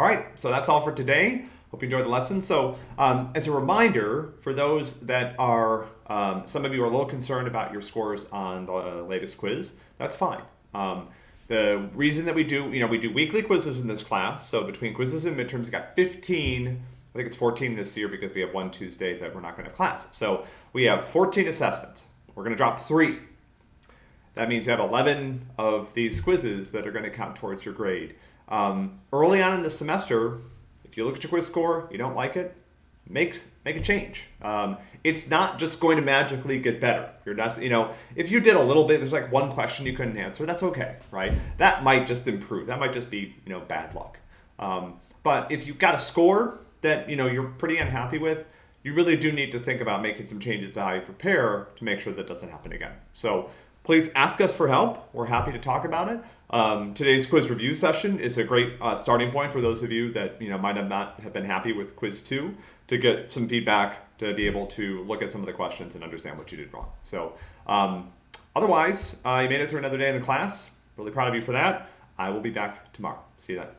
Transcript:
All right, so that's all for today. Hope you enjoyed the lesson. So um, as a reminder, for those that are, um, some of you are a little concerned about your scores on the latest quiz, that's fine. Um, the reason that we do, you know, we do weekly quizzes in this class. So between quizzes and midterms, we got 15, I think it's 14 this year because we have one Tuesday that we're not going to have class. So we have 14 assessments. We're going to drop three. That means you have 11 of these quizzes that are going to count towards your grade. Um, early on in the semester, if you look at your quiz score, you don't like it, make make a change. Um, it's not just going to magically get better. You're not, you know, if you did a little bit, there's like one question you couldn't answer. That's okay, right? That might just improve. That might just be, you know, bad luck. Um, but if you've got a score that you know you're pretty unhappy with, you really do need to think about making some changes to how you prepare to make sure that doesn't happen again. So please ask us for help. We're happy to talk about it. Um, today's quiz review session is a great uh, starting point for those of you that you know might have not have been happy with quiz two to get some feedback to be able to look at some of the questions and understand what you did wrong. So um, otherwise, uh, you made it through another day in the class. Really proud of you for that. I will be back tomorrow. See you then.